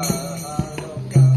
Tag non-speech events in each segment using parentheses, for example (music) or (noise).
Yashoda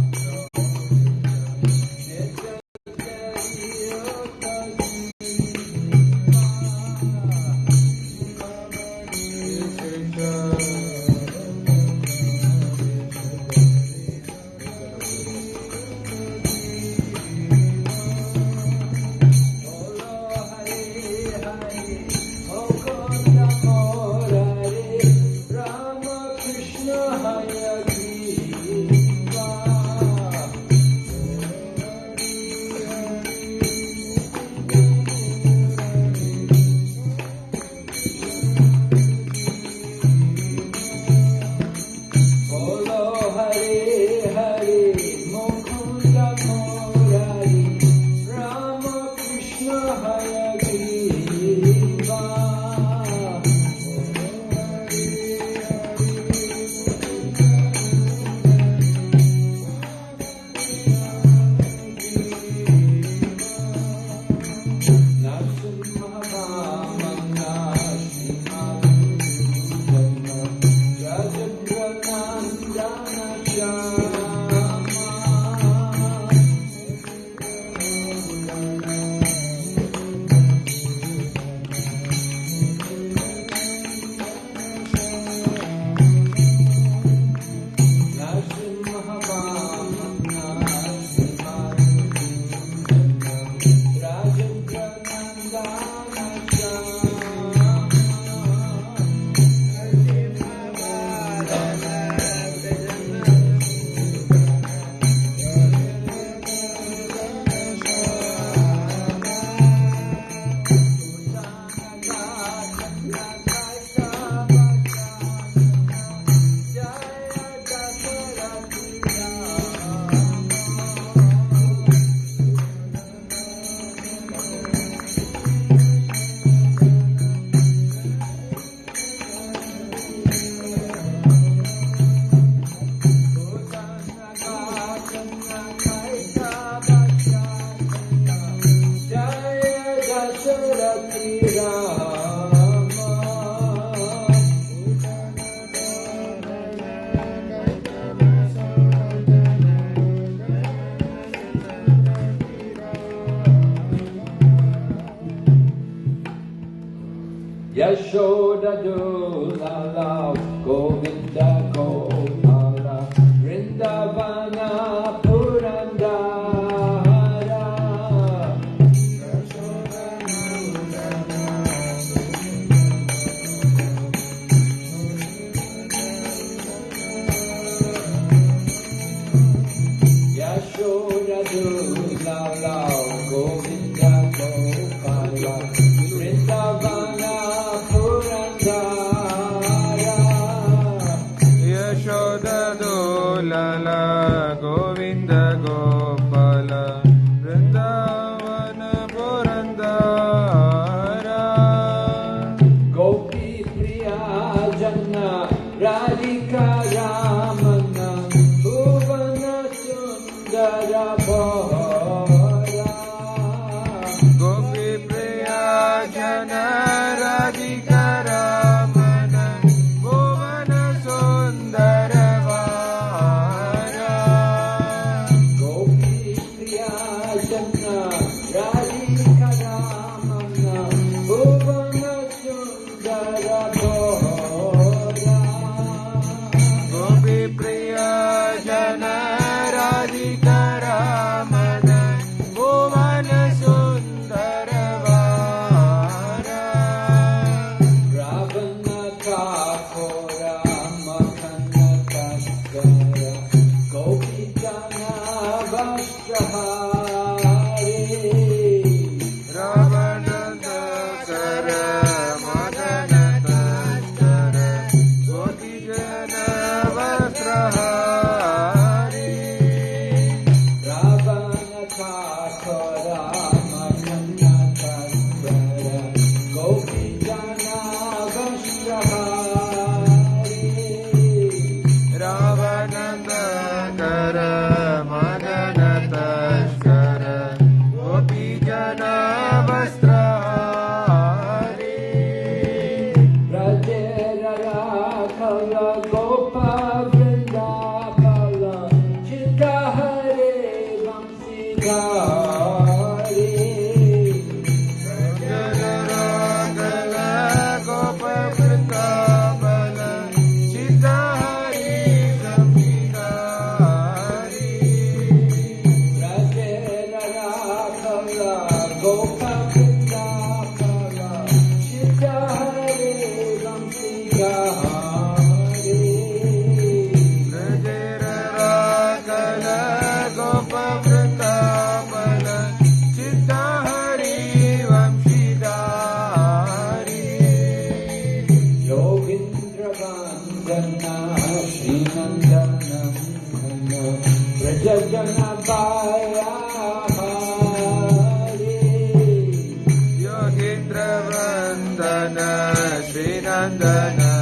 Vandana Srinandanandana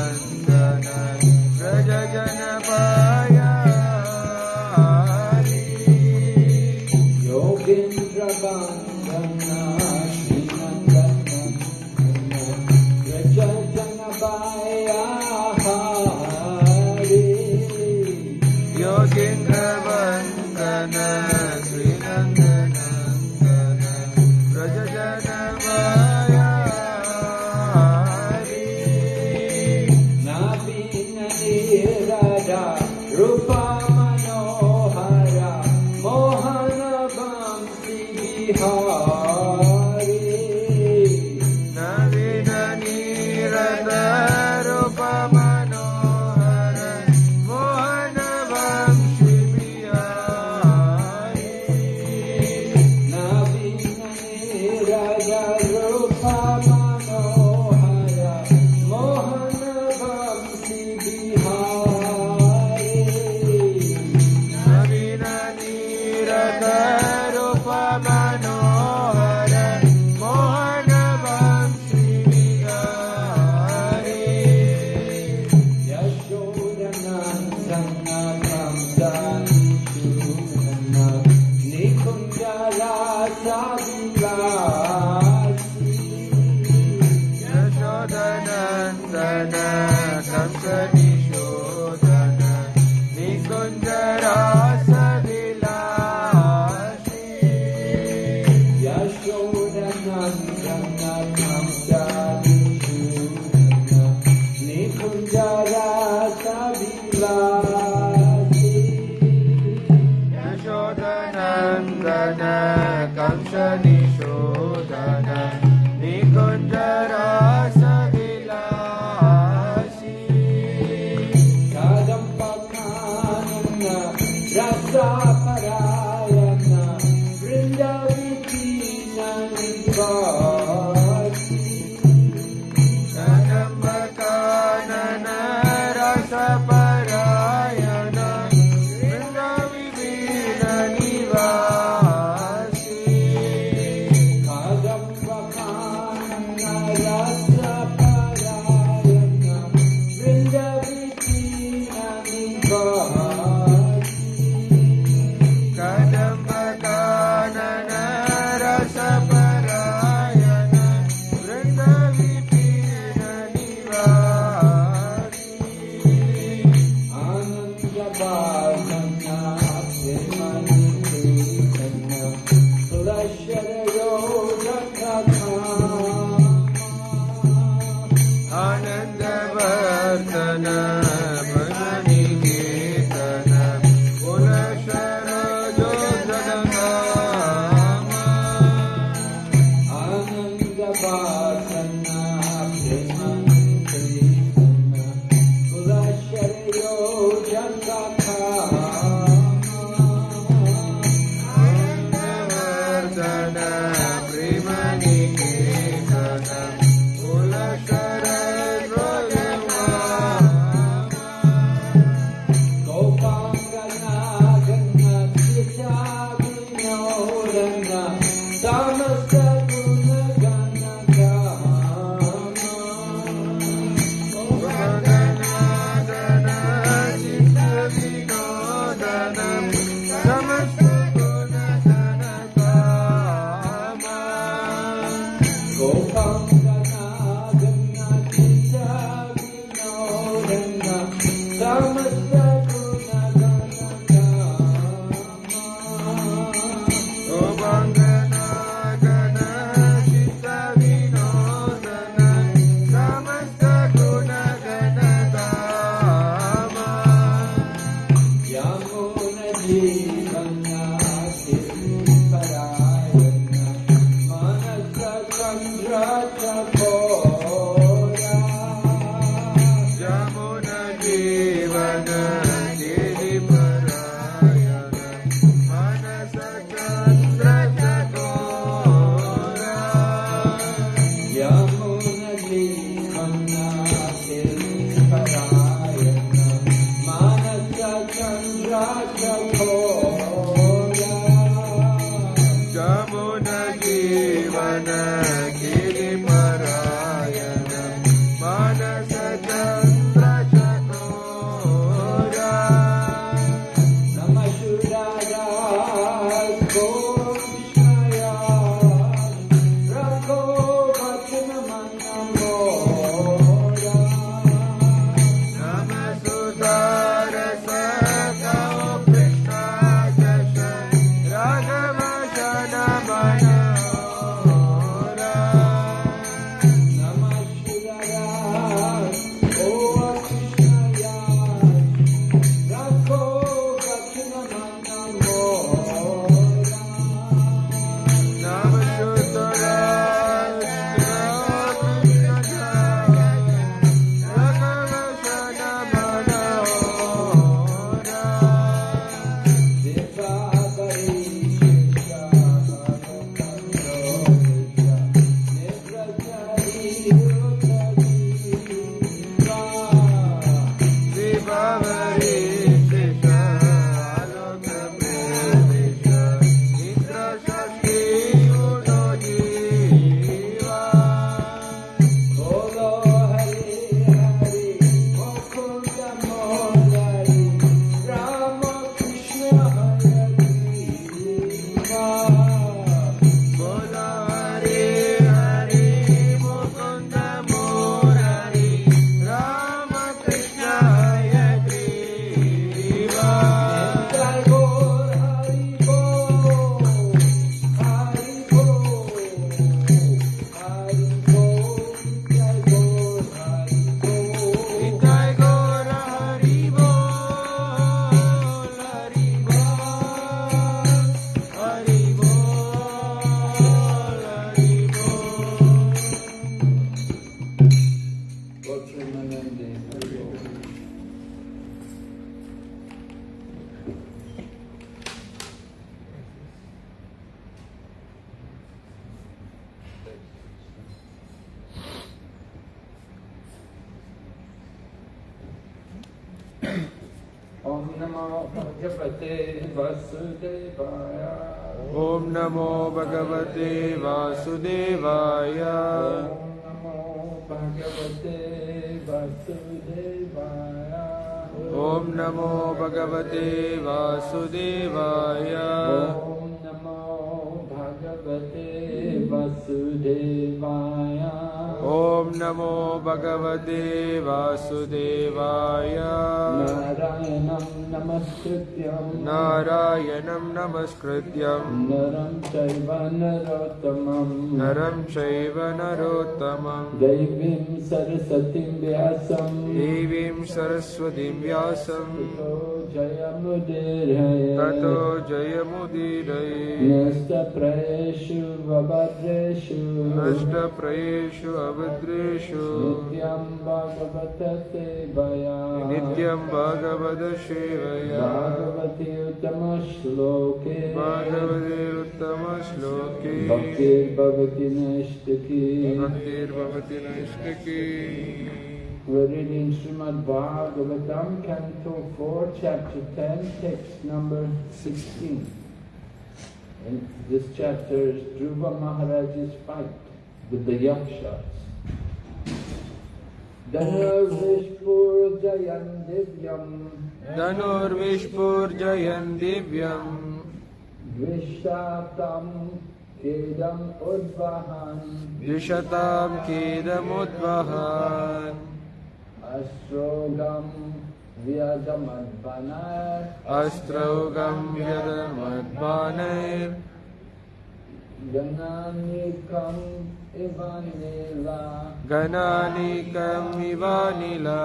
नमस्कृत्यं। नारायणं नमस्कृत्यम नरं चैव नरोत्तमं नरं चैव सरस्वती देवीं सरस्वतीं व्यासं देवीं सरस्वतीं व्यासं जयमुदीरये। ततो जयमुदीरये। नष्टप्रयेषु वभद्रेषु नष्टप्रयेषु अभद्रेषु। नित्यं भगवतसेवया नित्यं भगवदश Bhagavati Uttama Shloke भागवते उत्तमश्लोके Bhaktir Bhagavati Nashtaki भक्तिर्भवति नैष्टिकी We're reading Srimad Bhagavatam, Canto 4, Chapter 10, text number 16. And this chapter is Dhruva Maharaj's fight with the Yakshas. Dhanarvishpur Jayan धनुर्विष्पूर्जयन् दिव्यम्। द्विशतम् केदम् उद्वहन्। द्विषतम् केदमुद्वहान् अश्रोगम् व्यजमध्वना अस्त्रौगम् व्यजमध्वाना गणानिकम् इवानिला।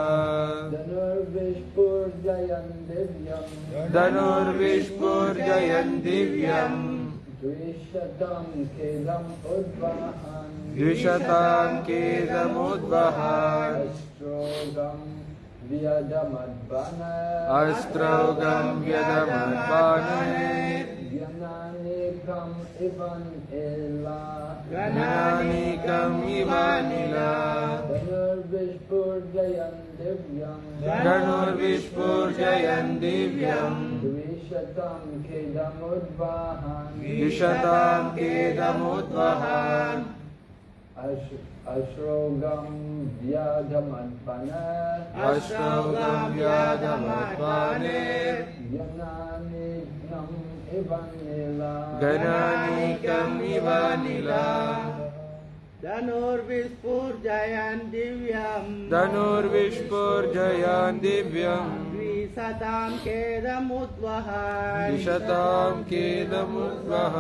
धनुर्विष्पुर्जयन् दिव्यम्। धनुर्विष्पुर्जयन् दिव्यम्। द्विशतम् खेदम् उद्वहन्। द्विशताम् खेदमुद्वहन् श्रोगम् व्यदमद्वन् अस्त्रोगम् व्यदमद्वने Gananikam Ivanila गणानिकमिवानिला Dhanurvishpur Jayan Divyam धनुर्विस्फुर्जयन् दिव्यम् Dvishatam Kedam Udvahan द्विषतां खेदमुद्वहान् Ashrogam Vyadamadvanat अस्त्रौगं व्याधमद्बाणैर् Yananikam गणानिकमिवा निला धनुर्विस्फुर्जयान् दिव्यम्। धनुर्विस्फुर्जयान् दिव्यम्। द्विशतां खेदमुद्वह द्विशतां खेदमुद्वह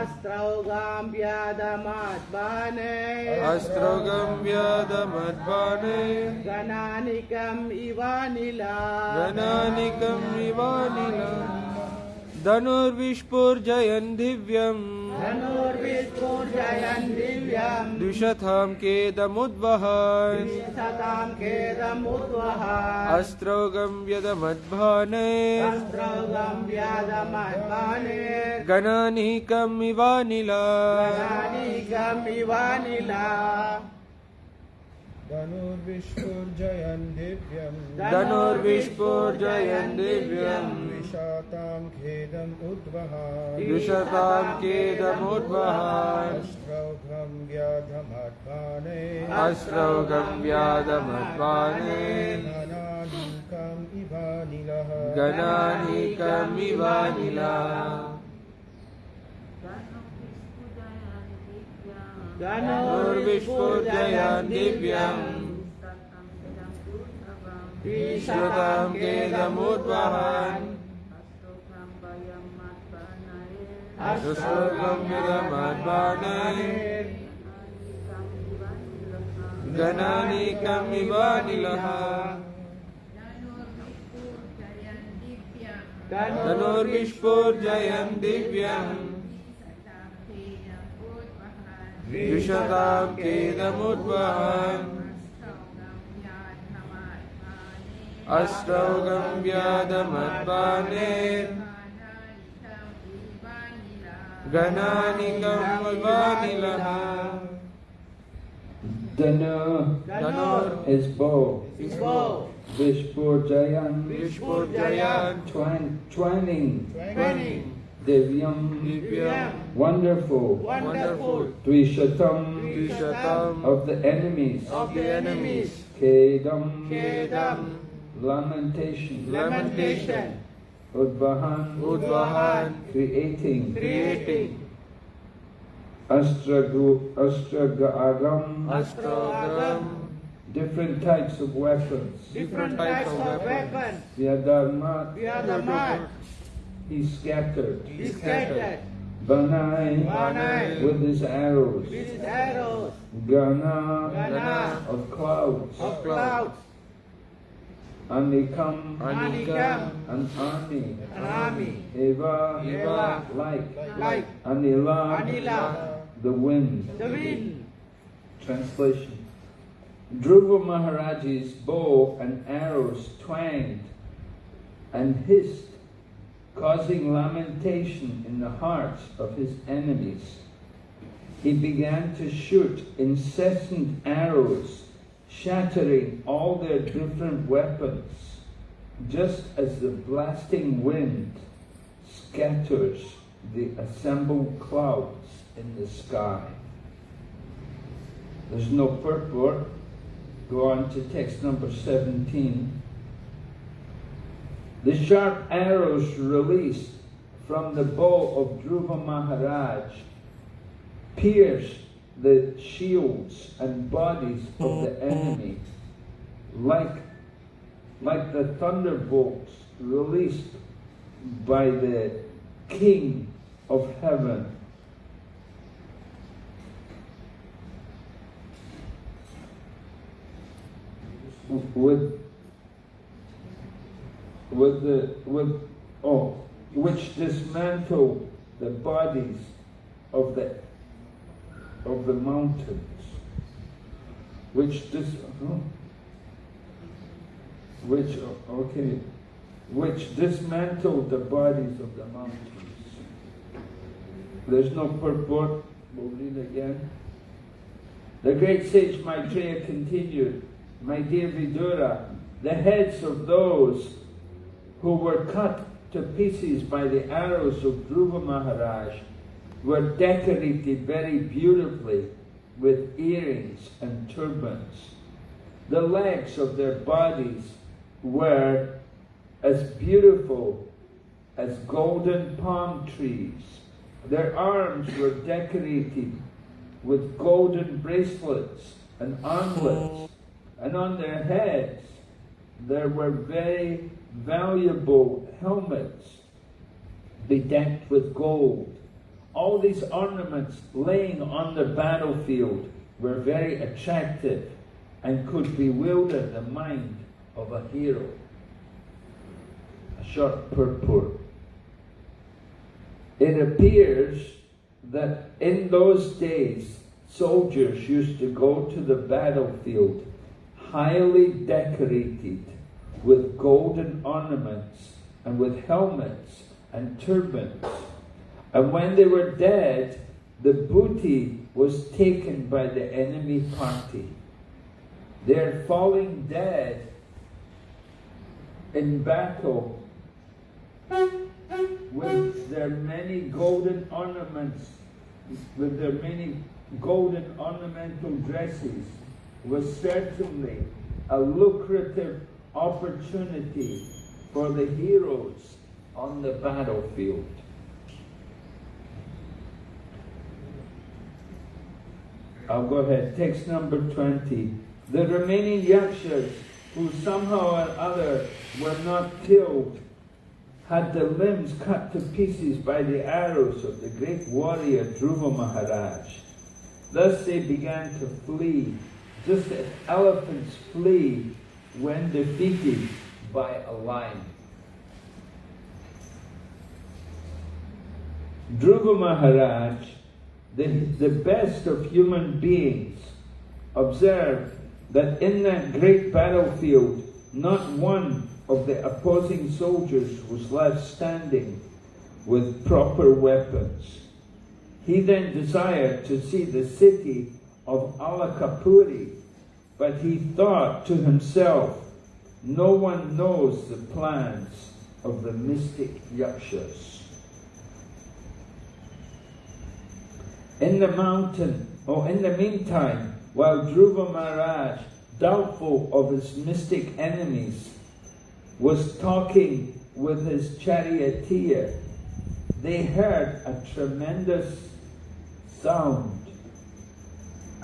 अस्त्रौगां व्यादमात्माने अस्त्रौगं व्यादमद्वाने गणानिकम् इवानिला। गणानिकम् इवानिला। धनुर्विष्पुर्जयन् दिव्यम्। धनुर्विष्पुर्जयन्तीव्याम् द्विशतां केदमुद्वहा द्विशतां खेदमुद्वहा अस्रौगम्यदमध्वाने अगमव्यदमध्वाने गणानीकम् इवानिला गणानीकम् इवानिला धनुर्विष्पुर्जयन् दिव्यम्। धनुर्विष्पुर्जयन् दिव्यम्। द्विषतां खेदम् उद्वहान्। द्विषतां खेदमुद्वहान् अश्रौघं व्याधमध्वाने। अश्रौघं व्याधमध्वाने। गणानीकम् इवानिलः गणानीकम् इवानिलः Ganurbishpur Jayan Divyam. Vishatam Kedamudvahan Ashtokam Kedamadvanai Ganani kami badilaha Danur Vishpur Jayan Divyam. द्विशताब्देदमुद्वहन् अष्टौ गम्यादमद्वाने गणानि गम्वानिलः Dana, Danor is bow. Is bow. Vishpur Jayan. Vishpur Jayan. Twan, twanning. Twanning. twanning. Divyam, wonderful, Wonderful. Of the enemies, Of the enemies. Kedam, Kedam. lamentation, Lamentation. Udvahan, Udvahan, creating, Creating. Astragu, Astragam, Astroagam. different types of weapons. Different types of weapons. Vyadharma, We are the mark. He scattered. He scattered. Banai, Banai. with his arrows. With his arrows. Gana, Gana. of clouds. Of clouds. Anikam, Anikam. an army. An army. Eva, Eva. like. Like. Anila, Anila. the wind. The wind. Translation Dhruva Maharaj's bow and arrows twanged and hissed, causing lamentation in the hearts of his enemies. He began to shoot incessant arrows, shattering all their different weapons, just as the blasting wind scatters the assembled clouds in the sky. There's no purport. Go on to text number 17. The sharp arrows released from the bow of Dhruva Maharaj pierced the shields and bodies of the mm-hmm. enemy like, like the thunderbolts released by the King of heaven. with with the with oh which dismantled the bodies of the of the mountains. Which dis oh, which okay. Which dismantled the bodies of the mountains. There's no purport we'll read again. The great sage Maitreya continued my dear Vidura, the heads of those who were cut to pieces by the arrows of Dhruva Maharaj were decorated very beautifully with earrings and turbans. The legs of their bodies were as beautiful as golden palm trees. Their arms were decorated with golden bracelets and armlets and on their heads there were very valuable helmets bedecked with gold. All these ornaments laying on the battlefield were very attractive and could bewilder the mind of a hero. A short purport. It appears that in those days soldiers used to go to the battlefield highly decorated with golden ornaments and with helmets and turbans. And when they were dead, the booty was taken by the enemy party. They're falling dead in battle with their many golden ornaments, with their many golden ornamental dresses was certainly a lucrative opportunity for the heroes on the battlefield. I'll go ahead. Text number 20. The remaining yakshas who somehow or other were not killed had their limbs cut to pieces by the arrows of the great warrior Dhruva Maharaj. Thus they began to flee just as elephants flee when defeated by a lion. Dhruva Maharaj, the, the best of human beings, observed that in that great battlefield, not one of the opposing soldiers was left standing with proper weapons. He then desired to see the city of Alakapuri, but he thought to himself, no one knows the plans of the mystic yakshas. In the mountain, or in the meantime, while Dhruva Maharaj, doubtful of his mystic enemies, was talking with his charioteer, they heard a tremendous sound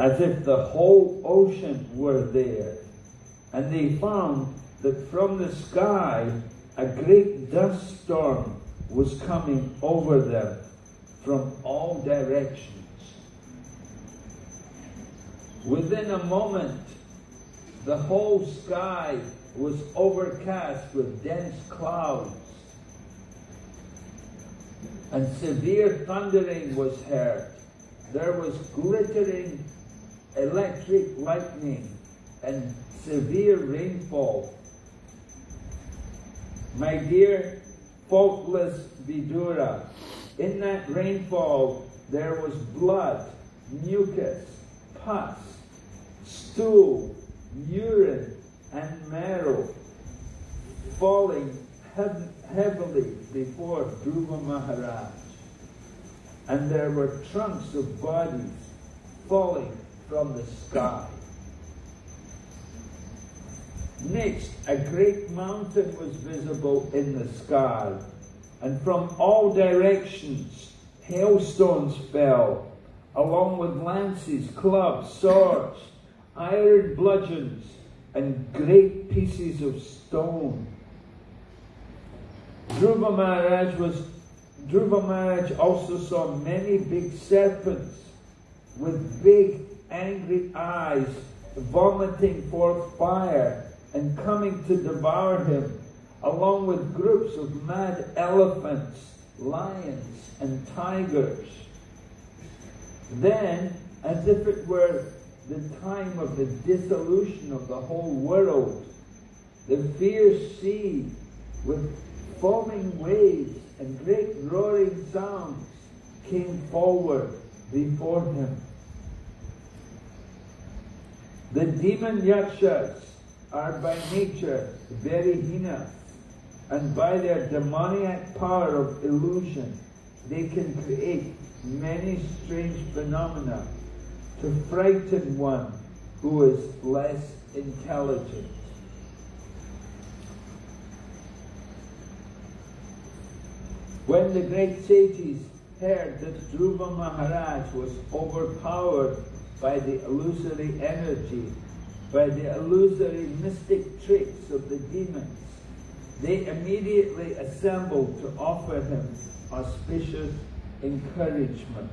as if the whole ocean were there. And they found that from the sky a great dust storm was coming over them from all directions. Within a moment, the whole sky was overcast with dense clouds, and severe thundering was heard. There was glittering electric lightning and severe rainfall. My dear faultless Vidura, in that rainfall there was blood, mucus, pus, stool, urine, and marrow falling heavily before Dhruva Maharaj. And there were trunks of bodies falling from the sky. Next, a great mountain was visible in the sky, and from all directions hailstones fell, along with lances, clubs, swords, iron bludgeons, and great pieces of stone. Dhruva Maharaj was Dhruva Maharaj also saw many big serpents with big angry eyes vomiting forth fire and coming to devour him, along with groups of mad elephants, lions, and tigers. Then, as if it were the time of the dissolution of the whole world, the fierce sea with foaming waves and great roaring sounds came forward before him. The demon yakshas are by nature very heinous, and by their demoniac power of illusion, they can create many strange phenomena to frighten one who is less intelligent. When the great sages heard that Dhruva Maharaj was overpowered by the illusory energy, by the illusory mystic tricks of the demons, they immediately assembled to offer him auspicious encouragement.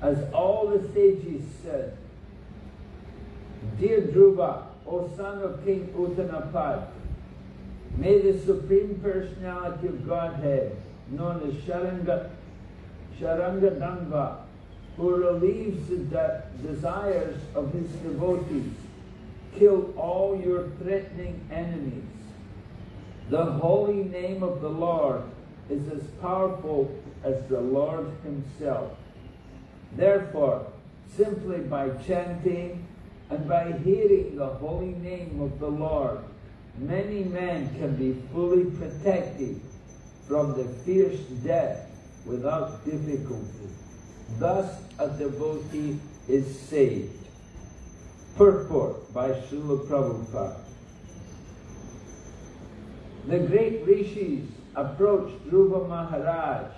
As all the sages said, Dear Dhruva, O son of King Uttanapad, may the Supreme Personality of Godhead, known as Sharanga, Sharangadanga, who relieves the desires of his devotees, kill all your threatening enemies. The holy name of the Lord is as powerful as the Lord himself. Therefore, simply by chanting and by hearing the holy name of the Lord, many men can be fully protected from the fierce death without difficulty. Thus a devotee is saved. Purport by Srila Prabhupada. The great rishis approached Dhruva Maharaj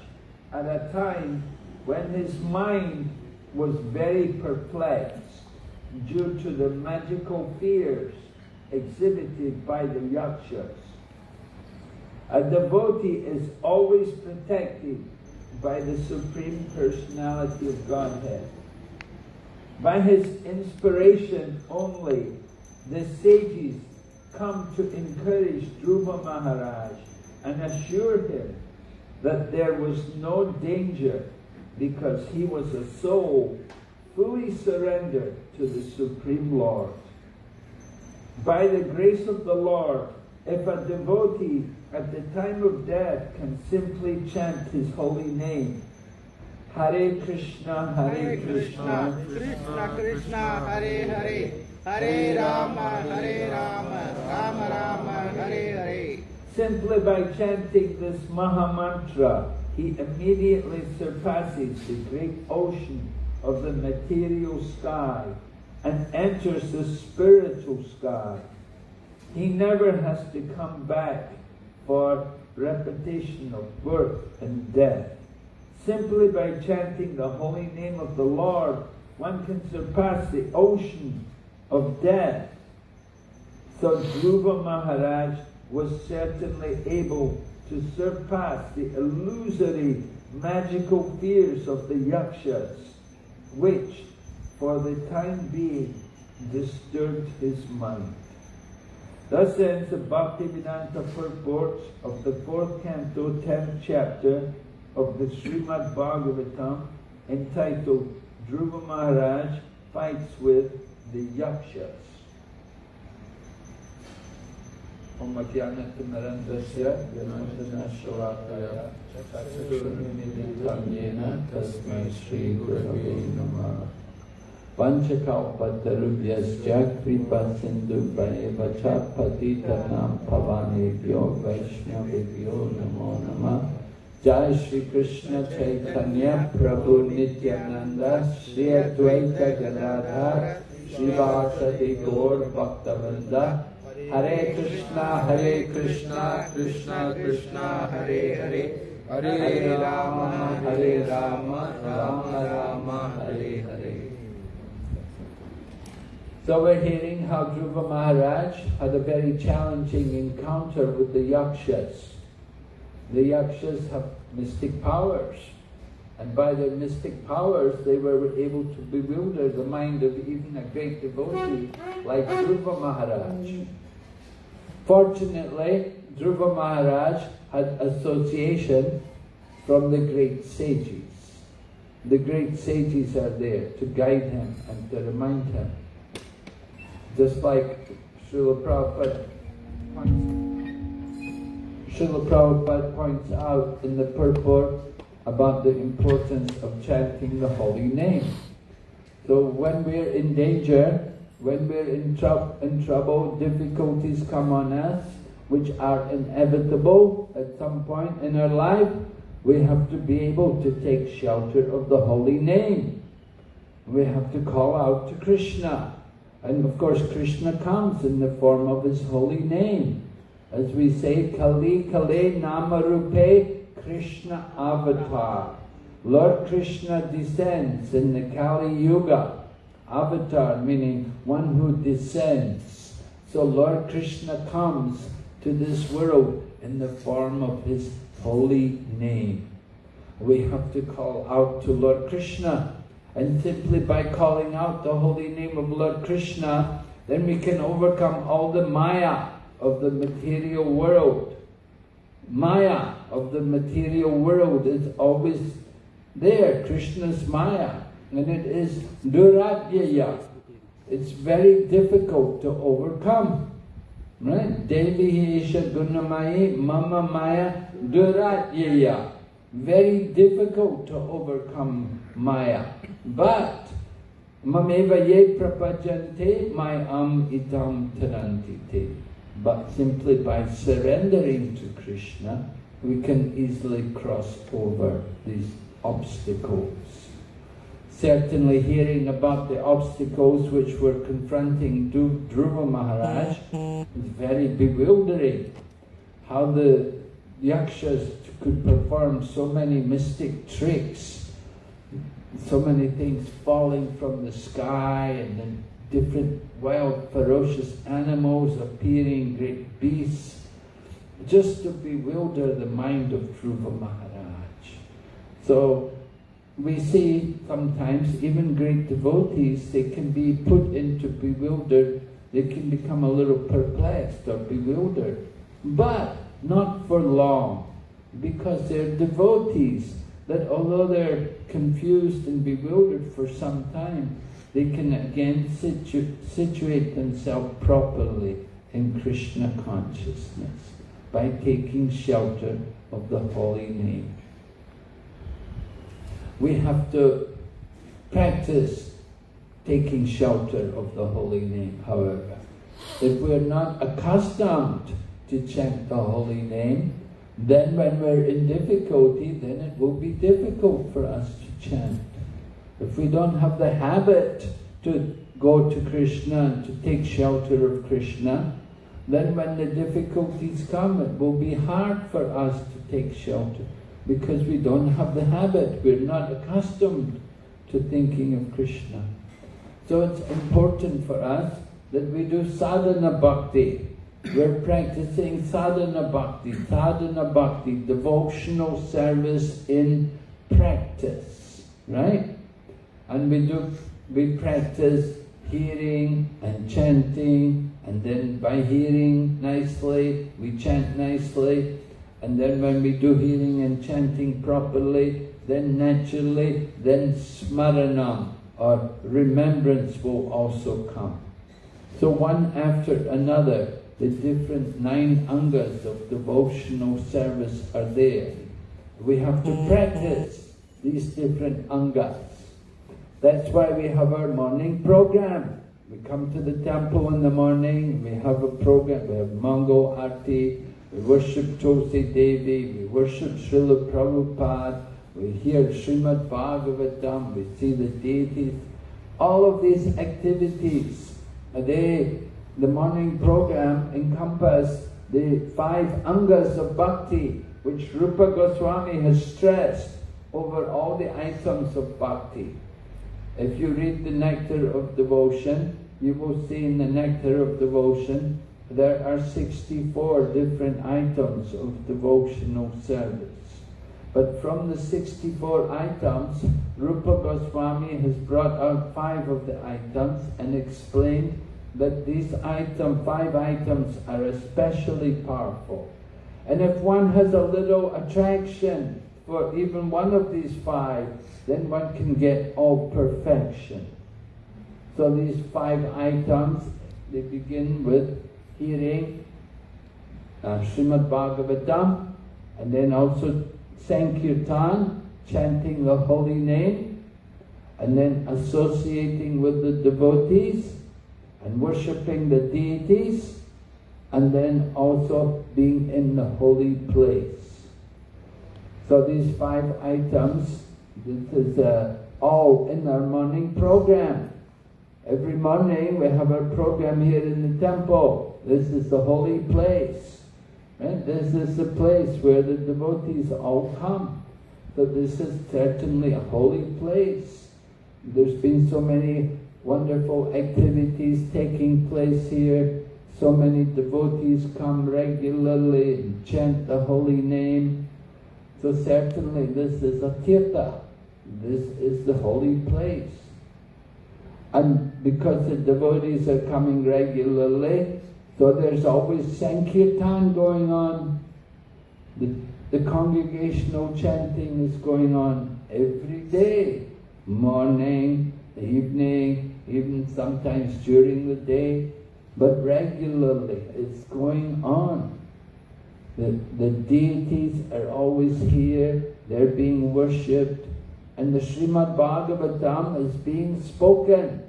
at a time when his mind was very perplexed due to the magical fears exhibited by the yakshas. A devotee is always protected by the Supreme Personality of Godhead. By his inspiration only, the sages come to encourage Dhruva Maharaj and assure him that there was no danger because he was a soul fully surrendered to the Supreme Lord. By the grace of the Lord, if a devotee at the time of death can simply chant his holy name, Hare Krishna, Hare, Hare Krishna, Krishna, Krishna Krishna, Hare Hare, Hare Rama, Hare Rama, Rama Rama, Hare Hare. Simply by chanting this Maha Mantra, he immediately surpasses the great ocean of the material sky and enters the spiritual sky. He never has to come back for repetition of birth and death. Simply by chanting the holy name of the Lord, one can surpass the ocean of death. So Dhruva Maharaj was certainly able to surpass the illusory magical fears of the yakshas, which for the time being disturbed his mind. Thus ends the Bhaktivedanta purport of the fourth canto, tenth chapter of the Srimad Bhagavatam, entitled Dhruva Maharaj Fights with the Yakshas. Om Ajnanatimarandasya Yanandanashvalakaya Chakshurumiditanyena Tasmai Shri Gurave Namah Panchakalpatarubhyasya Kripa Sindhu Vacha Patitanam Pavanebhyo Vaishnavibhyo Namo Namah Jai Shri Krishna Chaitanya Prabhu Nityananda Shri Advaita Gadadhar Srivasadi Gaur Bhaktavinda Hare Krishna Hare Krishna Krishna Krishna Hare Hare Hare Rama Hare Rama Rama Rama Hare Hare So we're hearing how Dhruva Maharaj had a very challenging encounter with the Yakshas. The Yakshas have mystic powers. And by their mystic powers, they were able to bewilder the mind of even a great devotee like Dhruva Maharaj. Fortunately, Dhruva Maharaj had association from the great sages. The great sages are there to guide him and to remind him. Just like Srila Prabhupada points, Srila Prabhupada points out in the purport about the importance of chanting the holy name. So when we're in danger, when we're in, in trouble, difficulties come on us, which are inevitable at some point in our life, we have to be able to take shelter of the holy name. We have to call out to Krishna. And of course, Krishna comes in the form of his holy name. As we say, Kali Kale Namarupe Krishna Avatar. Lord Krishna descends in the Kali Yuga. Avatar meaning one who descends. So Lord Krishna comes to this world in the form of his holy name. We have to call out to Lord Krishna and simply by calling out the holy name of Lord Krishna, then we can overcome all the maya of the material world. Maya of the material world is always there, Krishna's maya, and it is duradyaya. It's very difficult to overcome. Right? Devi Esha Gunamayi Mama Maya Duradyaya. Very difficult to overcome Maya. But Mameva ye prapajante mayam itam tarantite. But simply by surrendering to Krishna, we can easily cross over these obstacles. Certainly hearing about the obstacles which were confronting Dhruva Maharaj mm-hmm. is very bewildering. How the yakshas could perform so many mystic tricks, so many things falling from the sky and then different wild ferocious animals appearing, great beasts, just to bewilder the mind of Dhruva Maharaj. So we see sometimes even great devotees, they can be put into bewildered, they can become a little perplexed or bewildered, but not for long, because they're devotees that although they're confused and bewildered for some time, they can again situ situate themselves properly in Krishna consciousness by taking shelter of the holy name. We have to practice taking shelter of the holy name, however. If we're not accustomed to chant the holy name, then when we're in difficulty, then it will be difficult for us to chant. If we don't have the habit to go to Krishna and to take shelter of Krishna, then when the difficulties come, it will be hard for us to take shelter because we don't have the habit, we're not accustomed to thinking of Krishna. So it's important for us that we do sadhana bhakti. We're practicing sadhana bhakti, sadhana bhakti, devotional service in practice, right? And we do, we practice hearing and chanting, and then by hearing nicely, we chant nicely, and then when we do hearing and chanting properly, then naturally, then smaranam, or remembrance will also come. So one after another, the different nine angas of devotional service are there. We have to mm-hmm. practice these different angas. That's why we have our morning program. We come to the temple in the morning, we have a program, we have Mangal Arti, we worship Tulsi Devi, we worship Srila Prabhupada, we hear Srimad Bhagavatam, we see the deities. All of these activities, they, the morning program encompass the five angas of bhakti, which Rupa Goswami has stressed over all the items of bhakti. If you read the Nectar of Devotion, you will see in the Nectar of Devotion there are 64 different items of devotional service. But from the 64 items, Rupa Goswami has brought out five of the items and explained that these item, five items are especially powerful. And if one has a little attraction for even one of these five, then one can get all perfection. So these five items, they begin with hearing uh, Srimad Bhagavatam, and then also Sankirtan, chanting the holy name, and then associating with the devotees, and worshipping the deities, and then also being in the holy place. So these five items, this is uh, all in our morning program. Every morning we have our program here in the temple. This is the holy place. Right? This is the place where the devotees all come. So this is certainly a holy place. There's been so many wonderful activities taking place here. So many devotees come regularly and chant the holy name. So certainly this is a tirtha. This is the holy place. And because the devotees are coming regularly, so there's always Sankirtan going on. The, the congregational chanting is going on every day. Morning, evening, even sometimes during the day. But regularly it's going on. The, the deities are always here, they're being worshipped, and the Srimad Bhagavatam is being spoken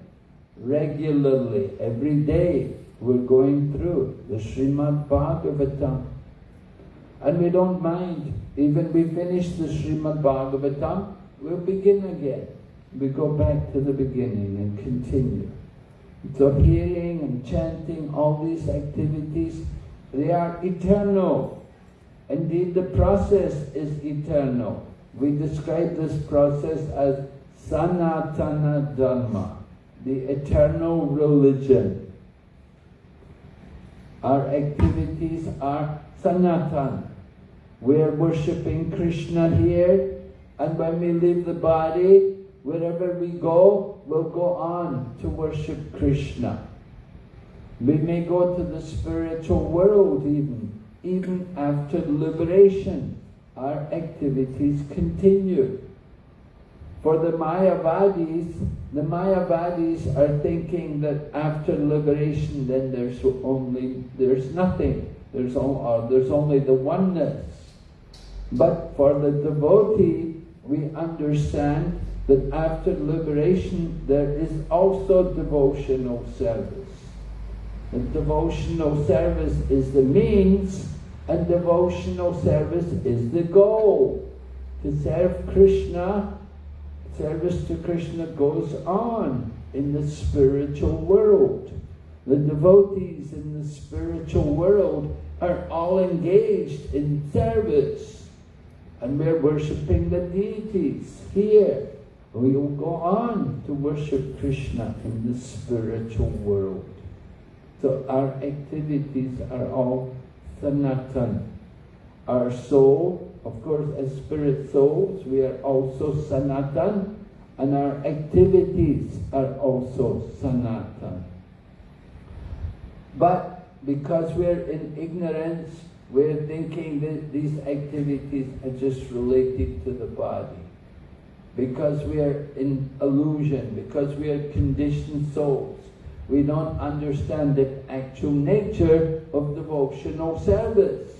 regularly, every day. We're going through the Srimad Bhagavatam. And we don't mind, even we finish the Srimad Bhagavatam, we'll begin again. We go back to the beginning and continue. So hearing and chanting, all these activities, they are eternal. Indeed, the process is eternal. We describe this process as Sanatana Dharma, the eternal religion. Our activities are Sanatan. We're worshipping Krishna here, and when we leave the body, wherever we go, we'll go on to worship Krishna. We may go to the spiritual world even, even after liberation. Our activities continue. For the Mayavadis, the Mayavadis are thinking that after liberation then there's only, there's nothing. There's, all, uh, there's only the oneness. But for the devotee, we understand that after liberation there is also devotional service. The devotional service is the means and devotional service is the goal. To serve Krishna, service to Krishna goes on in the spiritual world. The devotees in the spiritual world are all engaged in service. And we're worshipping the deities here. We will go on to worship Krishna in the spiritual world. So our activities are all sanatan. Our soul, of course, as spirit souls, we are also sanatan, and our activities are also sanatan. But because we're in ignorance, we're thinking that these activities are just related to the body. Because we are in illusion, because we are conditioned souls, we don't understand the actual nature of devotional service.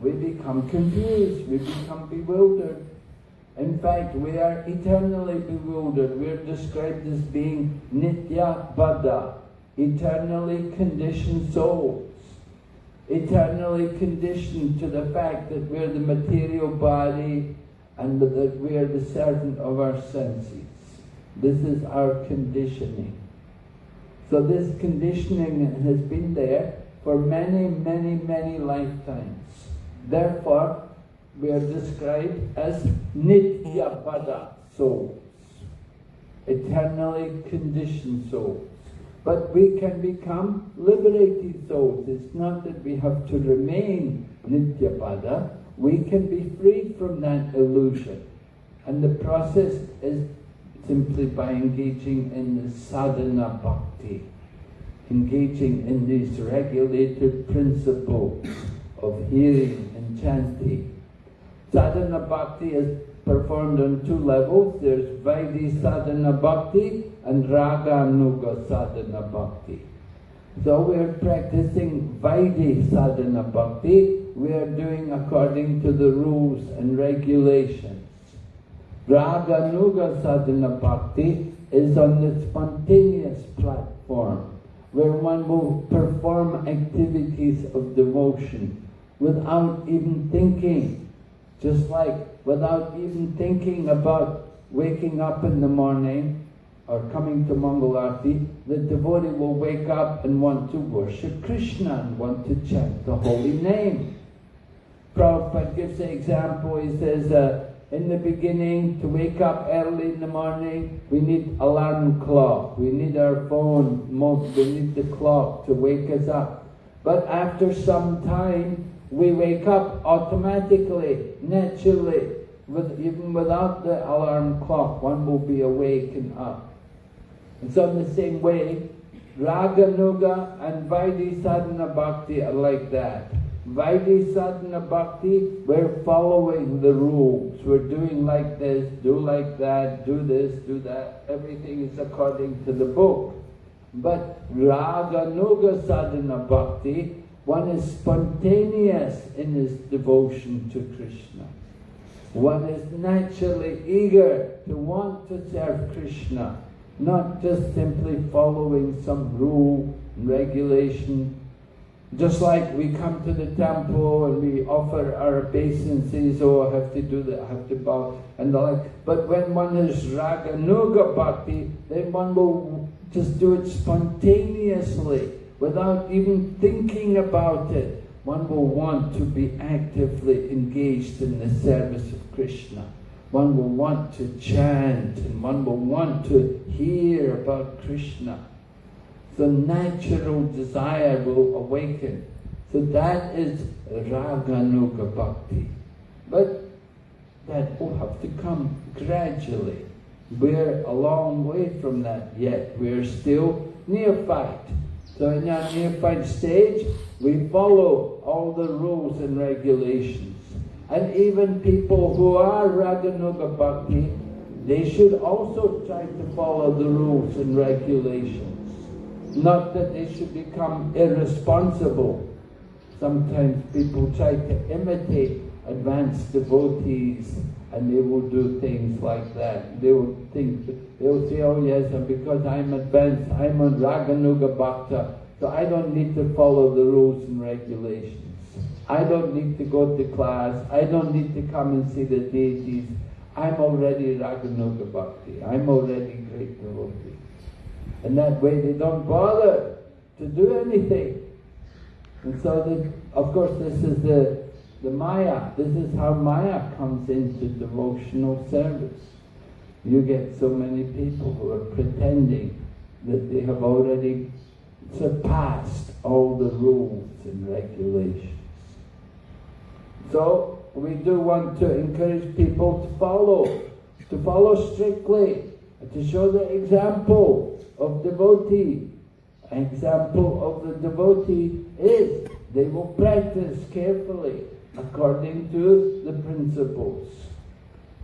We become confused, we become bewildered. In fact, we are eternally bewildered. We're described as being nitya baddha, eternally conditioned souls. Eternally conditioned to the fact that we're the material body and that we are the servant of our senses. This is our conditioning. So this conditioning has been there for many, many, many lifetimes. Therefore, we are described as Nitya Baddha souls, eternally conditioned souls. But we can become liberated souls. It's not that we have to remain Nitya Baddha. We can be freed from that illusion. And the process is simply by engaging in the sadhana bhakti, engaging in these regulated principles of hearing and chanting. Sadhana bhakti is performed on two levels. There's Vaidhi sadhana bhakti and Raga Nuga sadhana bhakti. So we're practicing Vaidhi sadhana bhakti. We are doing according to the rules and regulations. Raga Nuga sadhana bhakti is on the spontaneous platform where one will perform activities of devotion without even thinking. Just like without even thinking about waking up in the morning or coming to Mangalarti, the devotee will wake up and want to worship Krishna and want to chant the holy name. Prabhupada gives the example, he says, uh, in the beginning, to wake up early in the morning, we need alarm clock, we need our phone, we need the clock to wake us up. But after some time, we wake up automatically, naturally, with, even without the alarm clock, one will be awake and up. And so in the same way, Raga Nuga and Vaidhi Sadhana Bhakti are like that. Vaidhi Sadhana Bhakti, we're following the rules. We're doing like this, do like that, do this, do that. Everything is according to the book. But Raga Nuga Sadhana Bhakti, one is spontaneous in his devotion to Krishna. One is naturally eager to want to serve Krishna, not just simply following some rule and regulation just like we come to the temple and we offer our obeisances, I have to do that, have to bow, and the like. But when one is raga nuga bhakti, then one will just do it spontaneously, without even thinking about it. One will want to be actively engaged in the service of Krishna. One will want to chant, and one will want to hear about Krishna the natural desire will awaken. So that is Raganuga Bhakti. But that will have to come gradually. We're a long way from that yet. We're still neophyte. So in our neophyte stage, we follow all the rules and regulations. And even people who are Raganuga Bhakti, they should also try to follow the rules and regulations. Not that they should become irresponsible. Sometimes people try to imitate advanced devotees and they will do things like that. They will think, they'll say, oh yes, and because I'm advanced, I'm a Raganuga Bhakta, so I don't need to follow the rules and regulations. I don't need to go to class. I don't need to come and see the deities. I'm already Raganuga Bhakti. I'm already great devotee. And that way they don't bother to do anything. And so, of course, this is the, the Maya. This is how Maya comes into devotional service. You get so many people who are pretending that they have already surpassed all the rules and regulations. So, we do want to encourage people to follow, to follow strictly, to show the example of devotee. Example of the devotee is they will practice carefully according to the principles.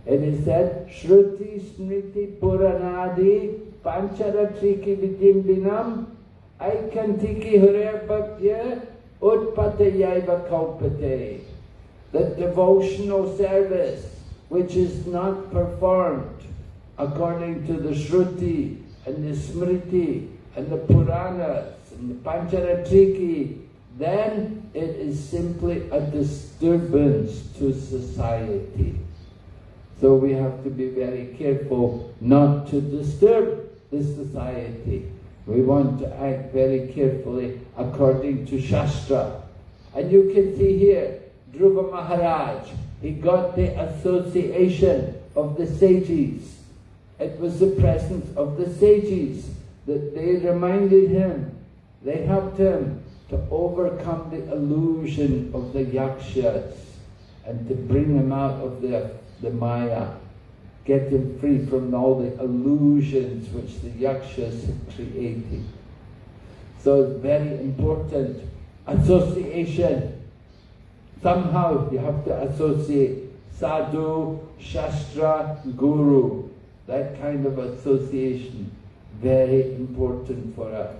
It is said, Shruti Smriti Puranadi Pancharatriki Vidimbinam Aikantiki Hare Bhaktya Utpatayaiva Kalpate. That devotional service which is not performed according to the Shruti and the Smriti and the Puranas and the Pancharatriki, then it is simply a disturbance to society. So we have to be very careful not to disturb the society. We want to act very carefully according to Shastra. And you can see here, Dhruva Maharaj, he got the association of the sages. It was the presence of the sages that they reminded him, they helped him to overcome the illusion of the yakshas and to bring him out of the, the maya, get him free from all the illusions which the yakshas had created. So it's very important. Association. Somehow you have to associate sadhu, shastra, guru. That kind of association. Very important for us.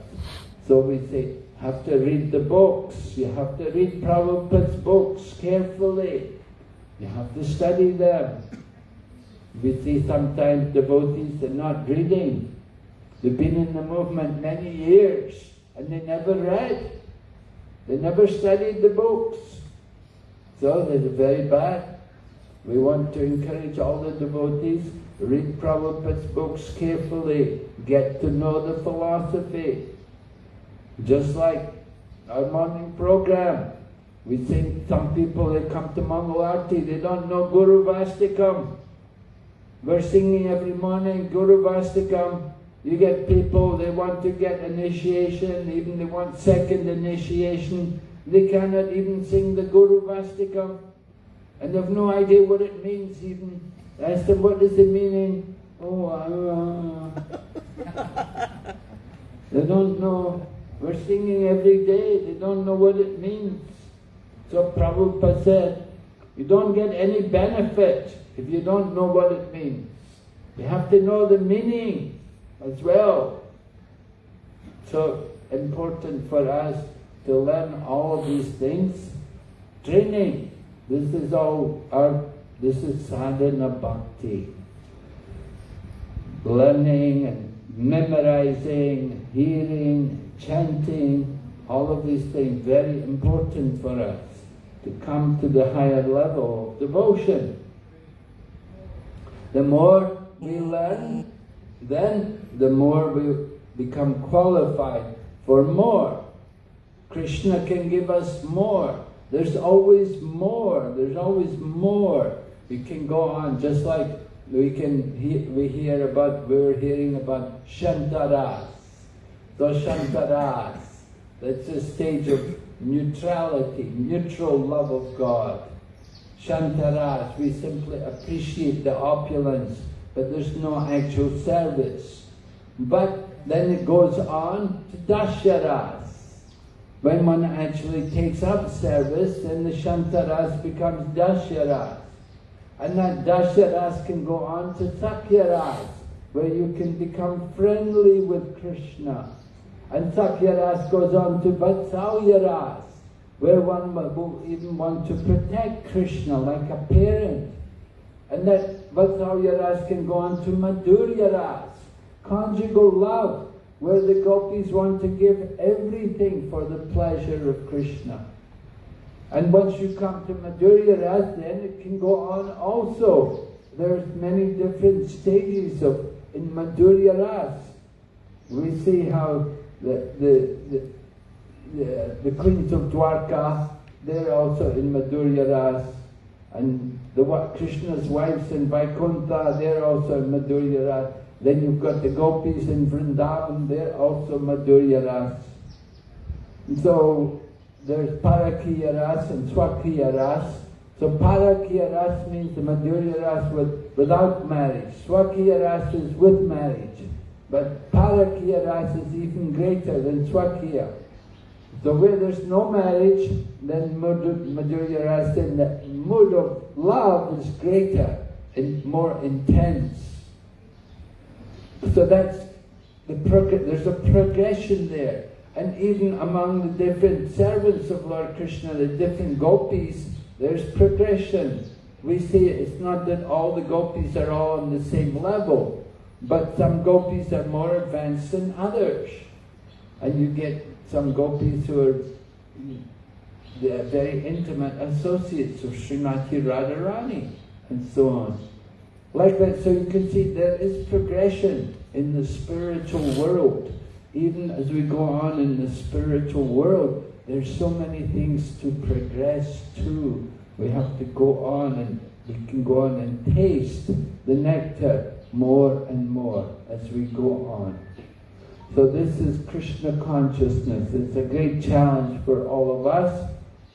So we say, have to read the books. You have to read Prabhupada's books carefully. You have to study them. We see sometimes devotees are not reading. They've been in the movement many years and they never read. They never studied the books. So they're very bad. We want to encourage all the devotees, read Prabhupada's books carefully, get to know the philosophy. Just like our morning program, we think some people they come to Mangalarti, they don't know Gurvashtakam. We're singing every morning Gurvashtakam. You get people, they want to get initiation, even they want second initiation. They cannot even sing the Gurvashtakam. And they have no idea what it means even. Ask them, what is the meaning? Oh, uh, they don't know. We're singing every day. They don't know what it means. So Prabhupada said, you don't get any benefit if you don't know what it means. You have to know the meaning as well. So important for us to learn all these things. Training. This is all our, this is sadhana bhakti. Learning and memorizing, hearing, chanting, all of these things very important for us to come to the higher level of devotion. The more we learn, then the more we become qualified for more. Krishna can give us more. There's always more. There's always more. We can go on just like we can he we hear about we were hearing about Shantaras. So Shantaras, that's a stage of neutrality, neutral love of God. Shantaras, we simply appreciate the opulence, but there's no actual service. But then it goes on to Dasharas. When one actually takes up service, then the Shantaras becomes Dasharas. And that Dasharas can go on to Sakyaras, where you can become friendly with Krishna. And Sakyaras goes on to Vatsalyaras, where one will even want to protect Krishna like a parent. And that Vatsalya Ras can go on to Madhurya Ras, conjugal love, where the gopis want to give everything for the pleasure of Krishna. And once you come to Madhurya Ras, then it can go on also. There's many different stages of in Madhurya Ras. We see how the, the, the, the, the queens of Dwarka, they're also in Madhurya Ras. And the Krishna's wives in Vaikuntha, they're also in Madhurya Ras. Then you've got the gopis in Vrindavan, they're also Madhurya Ras. So there's Parakiya Ras and Swakiya Ras. So Parakiya Ras means the Madhurya Ras with, without marriage. Swakiya Ras is with marriage. But Parakiya Ras is even greater than Swakiya. So where there's no marriage, then Madhurya Ras, then the mood of love is greater and more intense. So that's the there's a progression there. And even among the different servants of Lord Krishna, the different gopis, there's progression. We see it's not that all the gopis are all on the same level, but some gopis are more advanced than others. And you get some gopis who are they are very intimate associates of Srimati Radharani and so on. Like that, so you can see there is progression in the spiritual world. Even as we go on in the spiritual world, there's so many things to progress to. We have to go on and we can go on and taste the nectar more and more as we go on. So this is Krishna consciousness. It's a great challenge for all of us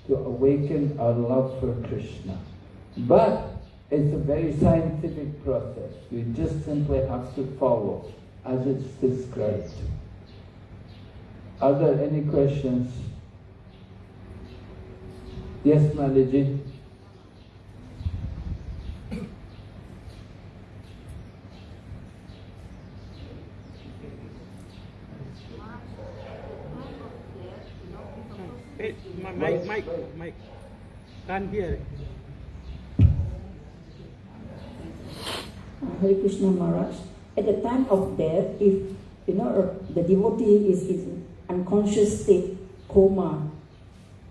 to awaken our love for Krishna. But it's a very scientific process. We just simply have to follow as it's described. Are there any questions? Yes, Maliji? Hey, Mike, Mike, Mike, can't hear. Hare Krishna Maharaj, at the time of death, if you know the devotee is in unconscious state, coma,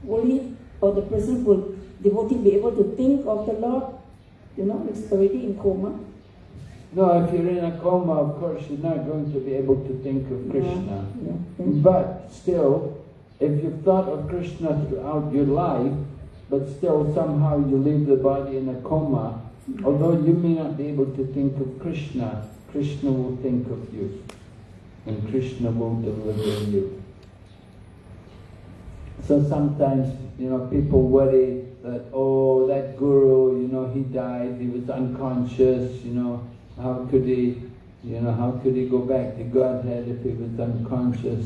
will he or the person will devotee be able to think of the Lord? You know, it's already in coma. No, if you're in a coma, of course, you're not going to be able to think of Krishna. Yeah, yeah. But still, if you've thought of Krishna throughout your life, but still somehow you leave the body in a coma, Although you may not be able to think of Krishna, Krishna will think of you. And Krishna will deliver you. So sometimes, you know, people worry that, oh, that guru, you know, he died, he was unconscious, you know, how could he, you know, how could he go back to Godhead if he was unconscious?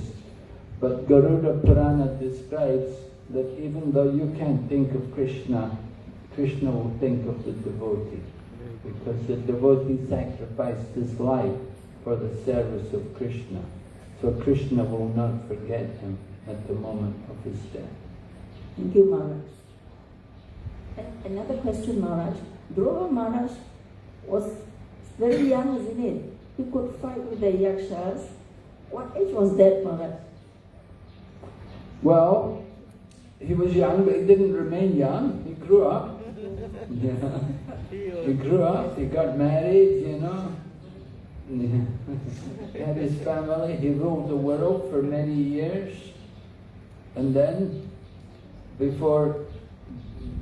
But Garuda Purana describes that even though you can't think of Krishna, Krishna will think of the devotee because the devotee sacrificed his life for the service of Krishna. So Krishna will not forget him at the moment of his death. Thank you, Maharaj. Another question, Maharaj. Dhruva Maharaj was very young, isn't it? He could fight with the yakshas. What age was that, Maharaj? Well, he was young, but he didn't remain young. He grew up. Yeah. (laughs) He grew up, he got married, you know. (laughs) He had his family, he ruled the world for many years. And then, before,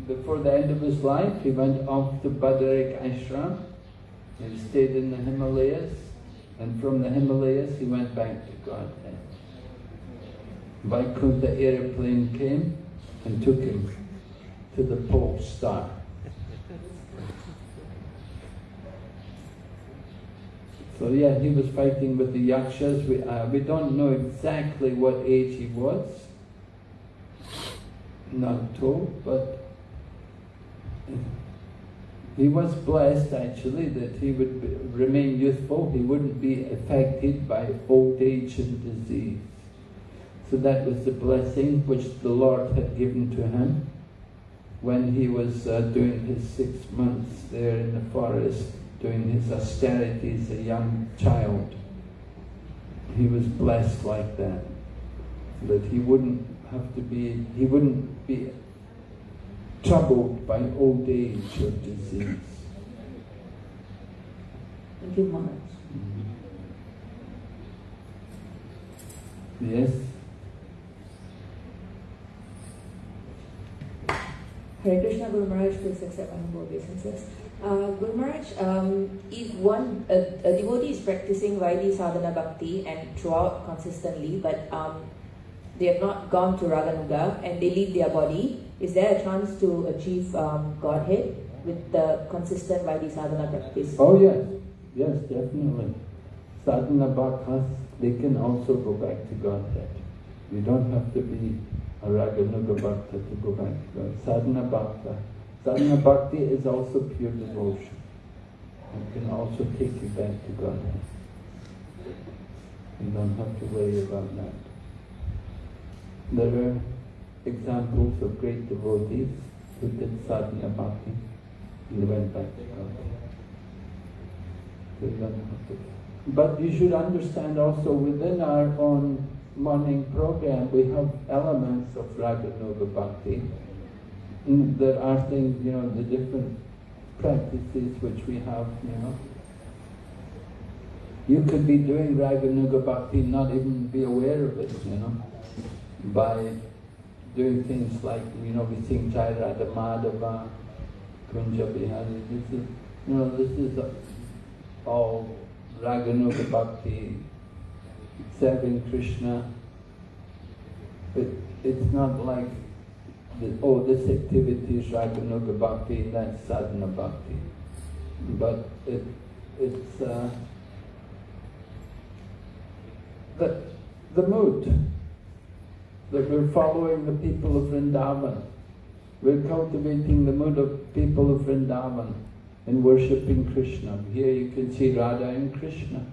before the end of his life, he went off to Badarik Ashram. He stayed in the Himalayas. And from the Himalayas, he went back to Godhead. Vaikuntha airplane came and took him to the pole star. So yeah, he was fighting with the yakshas. We, uh, we don't know exactly what age he was, not told, but he was blessed actually that he would be, remain youthful. He wouldn't be affected by old age and disease. So that was the blessing which the Lord had given to him. when he was uh, doing his six months there in the forest, doing his austerities, a young child. He was blessed like that, that he wouldn't have to be, he wouldn't be troubled by old age or disease. Thank you, Maharaj. Yes? Hare Krishna Guru Maharaj, please accept my humble obeisances. Uh, Guru Maharaj, um, if one a, a devotee is practicing Vaidhi sadhana bhakti and throughout consistently, but um, they have not gone to Raganuga and they leave their body, is there a chance to achieve um, Godhead with the consistent Vaidhi sadhana practice? Oh yes, yes, definitely. Sadhana bhaktas, they can also go back to Godhead. You don't have to be a Raganuga Bhakta to go back to God. Sadhana Bhakta. Sadhana Bhakti is also pure devotion. It can also take you back to Godhead. You don't have to worry about that. There are examples of great devotees who did sadhana bhakti and went back to to. But you should understand also within our own morning program, we have elements of Raganuga Bhakti. And there are things, you know, the different practices which we have, you know. You could be doing Raganuga Bhakti, not even be aware of it, you know, by doing things like, you know, we sing Jai Radha Madhava, Kunja Bihari, this is, you know, this is all Raganuga Bhakti, serving Krishna. But it's not like, the, oh, this activity is Raganuga Bhakti, that's Sadhana Bhakti. But it, it's uh, the, the mood that we're following the people of Vrindavan. We're cultivating the mood of people of Vrindavan and worshipping Krishna. Here you can see Radha and Krishna.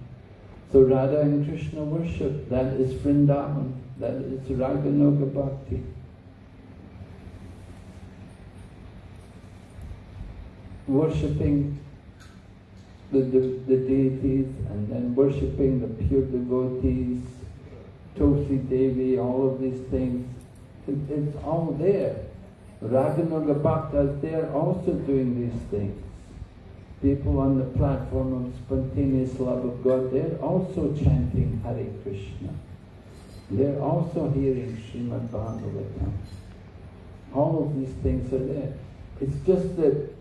So Radha and Krishna worship, that is Vrindavan, that is Raganuga Bhakti. Worshipping the, the, the deities and then worshipping the pure devotees, Tulsi Devi, all of these things, it, it's all there. Raganuga Bhaktas, they're also doing these things people on the platform of spontaneous love of God, they're also chanting Hare Krishna. They're also hearing Srimad Bhagavatam. All of these things are there. It's just that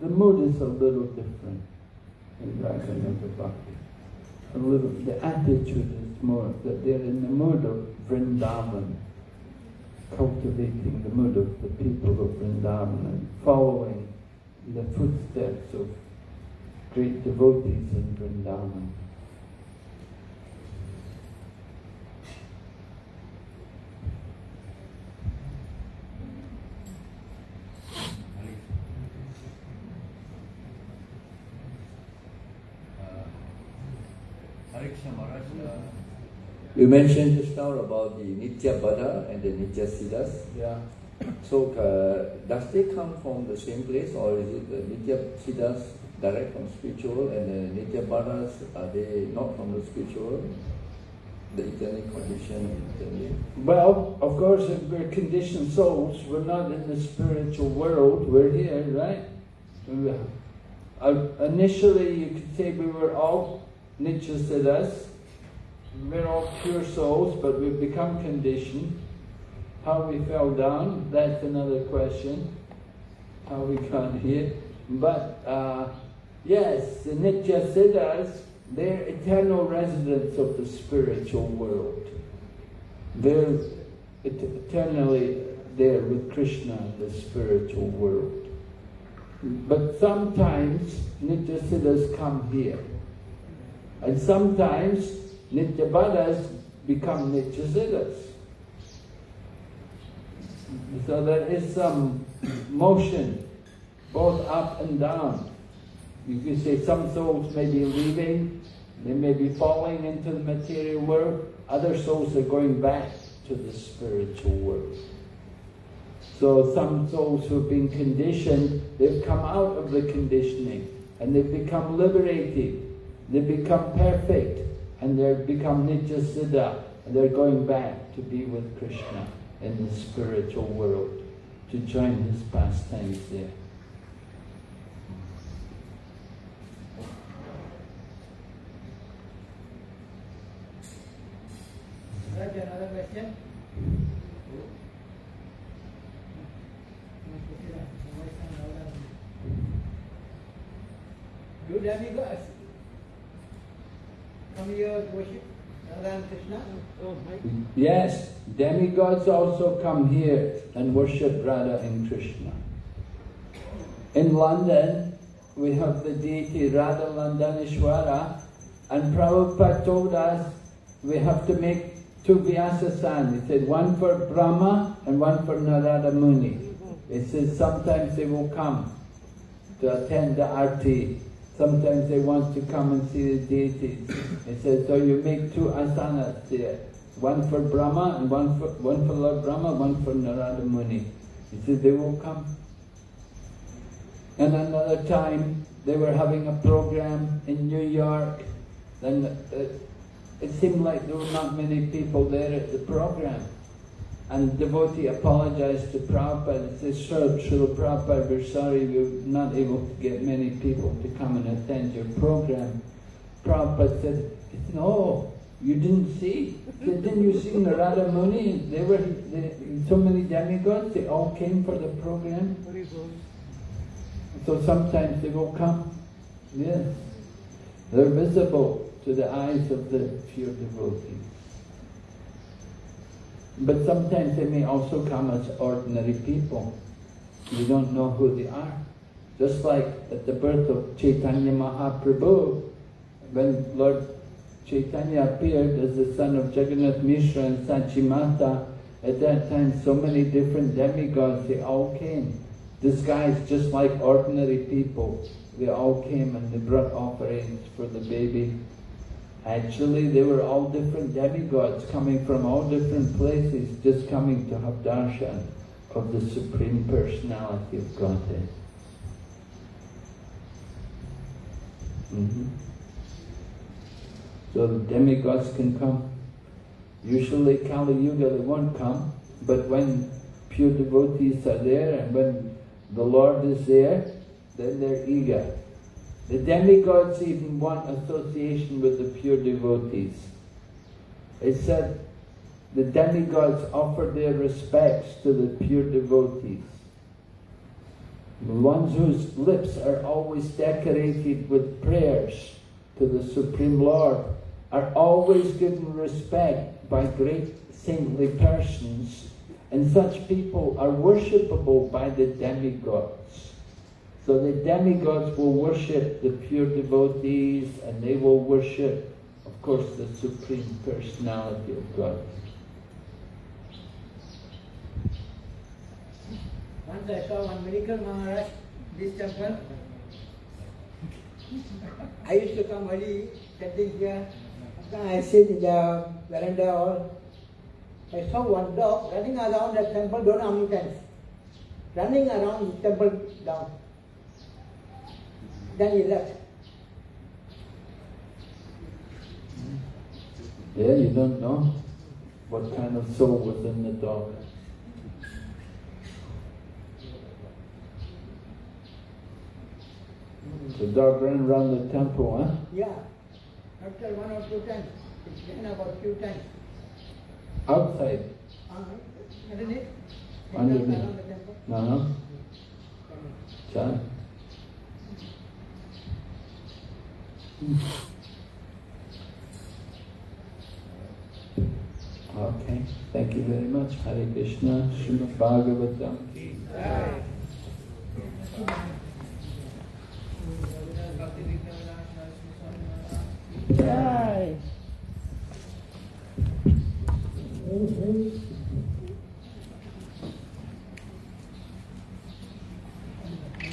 the mood is a little different in Raganuga Bhakti. A little, the attitude is more that they're in the mood of Vrindavan, cultivating the mood of the people of Vrindavan and following the footsteps of great devotees in Vrindavan. You mentioned just now about the Nitya Baddha and the Nitya Siddhas. Yeah. So, uh, does they come from the same place or is it the Nitya Siddhas direct from spiritual and the Nitya Baddhas, are they not from the spiritual? The eternal condition? Well, of course, if we're conditioned souls, we're not in the spiritual world, we're here, right? Uh, initially, you could say we were all Nitya Siddhas, we're all pure souls, but we've become conditioned. How we fell down, that's another question. How we got here. But uh, yes, the Nitya Siddhas, they're eternal residents of the spiritual world. They're et- eternally there with Krishna in the spiritual world. But sometimes Nitya Siddhas come here. And sometimes Nitya Baddhas become Nitya Siddhas. So there is some motion, both up and down. You could say some souls may be leaving, they may be falling into the material world, other souls are going back to the spiritual world. So some souls who've been conditioned, they've come out of the conditioning and they've become liberated. They've become perfect and they've become Nitya Siddha and they're going back to be with Krishna in the spiritual world to join his pastimes there. Another question? Do demigods come here worship Radha Krishna? Yes, demigods also come here and worship Radha and Krishna. In London, we have the deity Radha Londonishvara, and Prabhupada told us we have to make two Vyasa He said one for Brahma and one for Narada Muni. He says sometimes they will come to attend the arti. Sometimes they want to come and see the deities. He says, so you make two asanas there. One for Brahma and one for, one for Lord Brahma, one for Narada Muni. He says they will come. And another time, they were having a program in New York. Then uh, it seemed like there were not many people there at the program. And the devotee apologized to Prabhupada and said, Srila Prabhupada, we're sorry we're not able to get many people to come and attend your program. Prabhupada said, No, you didn't see? Didn't you see Narada Muni? They were they, so many demigods, they all came for the program. So sometimes they will come. Yes. They're visible to the eyes of the pure devotees. But sometimes they may also come as ordinary people. You don't know who they are. Just like at the birth of Chaitanya Mahaprabhu, when Lord Chaitanya appeared as the son of Jagannath Mishra and Sachimata, at that time so many different demigods, they all came, disguised just like ordinary people. They all came and they brought offerings for the baby Actually, they were all different demigods coming from all different places, just coming to have darshan of the Supreme Personality of Godhead. Mm -hmm. So the demigods can come. Usually Kali Yuga they won't come, but when pure devotees are there and when the Lord is there, then they're eager. The demigods even want association with the pure devotees. It said the demigods offer their respects to the pure devotees. The ones whose lips are always decorated with prayers to the Supreme Lord are always given respect by great saintly persons, and such people are worshipable by the demigods. So the demigods will worship the pure devotees and they will worship, of course, the Supreme Personality of God. Once I saw one miracle Maharaj, this temple. I used to come early, sitting here. I sit in the veranda all. I saw one dog running around the temple, don't know how many times. Running around the temple down. Then he left. Yeah, you don't know what kind of soul was in the dog. The dog ran around the temple, huh? Yeah. After one or two times. It's been about few times. Outside. Uh, underneath. Underneath. Uh-huh. Okay, thank you very much. Hare Krishna, Srimad Bhagavatam. Jai.